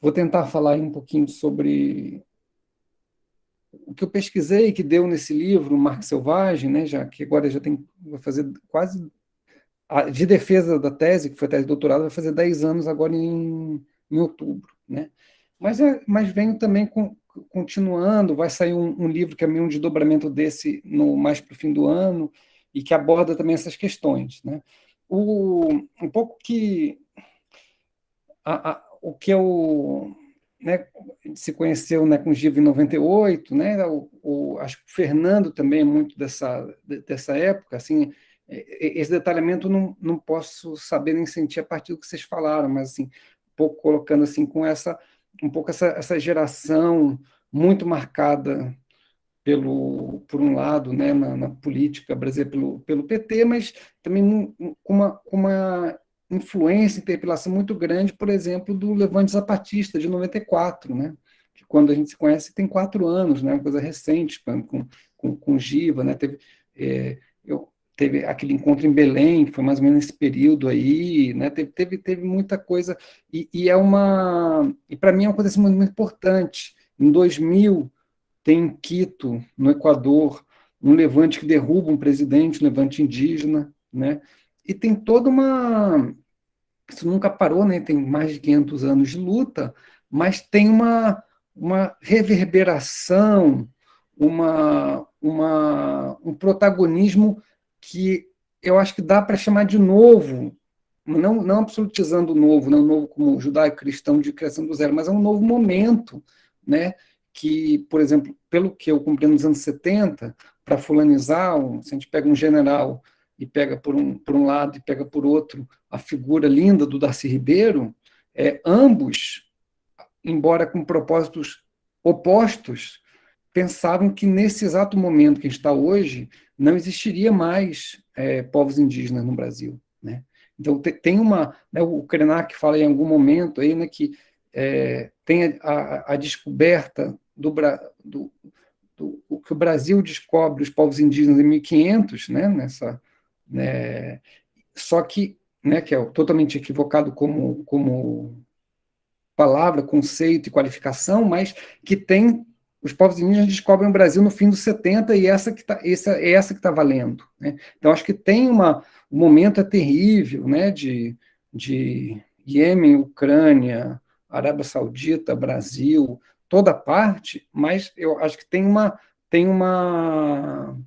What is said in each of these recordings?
vou tentar falar um pouquinho sobre o que eu pesquisei, que deu nesse livro, Marco Selvagem, né, já que agora já tem, vai fazer quase, de defesa da tese, que foi a tese de doutorado, vai fazer 10 anos agora em, em outubro. Né? Mas, é, mas venho também com, continuando, vai sair um, um, livro que é meio um desdobramento desse no, mais para o fim do ano, e que aborda também essas questões. Né? O, um pouco que... A, a, o que eu né, se conheceu né, com o Giva em 98, né, o, o, acho que o Fernando também é muito dessa, dessa época, assim, esse detalhamento não, não posso saber nem sentir a partir do que vocês falaram, mas assim, um pouco colocando assim com essa, um pouco essa, essa geração muito marcada pelo, por um lado, né, na, na política brasileira pelo, pelo PT, mas também com uma, uma influência, interpelação muito grande, por exemplo, do Levante Zapatista, de 94, né? que quando a gente se conhece tem quatro anos, né? uma coisa recente, com, com, com Giva, né? teve, é, eu, teve aquele encontro em Belém, foi mais ou menos nesse período aí, né? teve, teve, teve muita coisa, e, e é uma, e para mim é uma coisa assim, muito, muito importante, em 2000 tem em Quito, no Equador, um levante que derruba um presidente, um levante indígena, né? E tem toda uma... Isso nunca parou, né? tem mais de 500 anos de luta, mas tem uma, uma reverberação, uma, uma, um protagonismo que eu acho que dá para chamar de novo, não, não absolutizando o novo, não novo como judaico-cristão de criação do zero, mas é um novo momento, né? que, por exemplo, pelo que eu compreendo nos anos 70, para fulanizar, se a gente pega um general e pega por um, por um lado e pega por outro a figura linda do Darcy Ribeiro, é, ambos, embora com propósitos opostos, pensavam que nesse exato momento que a gente está hoje, não existiria mais é, povos indígenas no Brasil. Né? Então, tem uma... Né, o Krenak fala em algum momento aí, né, que é, tem a, a, descoberta do, do, do, do, que o Brasil descobre os povos indígenas em 1500, né, nessa, né? Só que, né, que é totalmente equivocado como, como palavra, conceito e qualificação, mas que tem os povos indígenas descobrem o Brasil no fim dos 70 e essa que tá, essa, é essa que está valendo. Né? Então, acho que tem uma... O momento é terrível, né, de, de Iêmen, Ucrânia, Arábia Saudita, Brasil, toda parte, mas eu acho que tem uma, tem uma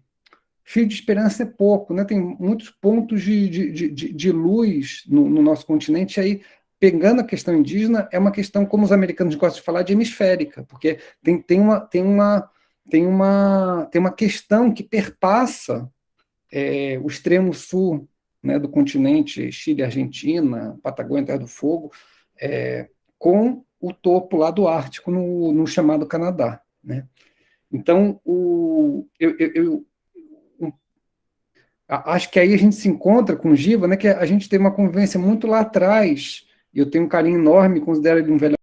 fio de esperança é pouco, né? tem muitos pontos de, de, de, de luz no, no, nosso continente, aí, pegando a questão indígena, é uma questão, como os americanos gostam de falar, de hemisférica, porque tem, tem, uma, tem, uma, tem, uma, tem uma questão que perpassa é, o extremo sul né, do continente, Chile, Argentina, Patagônia, Terra do Fogo, é, com o topo lá do Ártico, no, no chamado Canadá. Né? Então, o, eu, eu, acho que aí a gente se encontra com o Giva, né, que a gente tem uma convivência muito lá atrás, e eu tenho um carinho enorme, considero ele um velho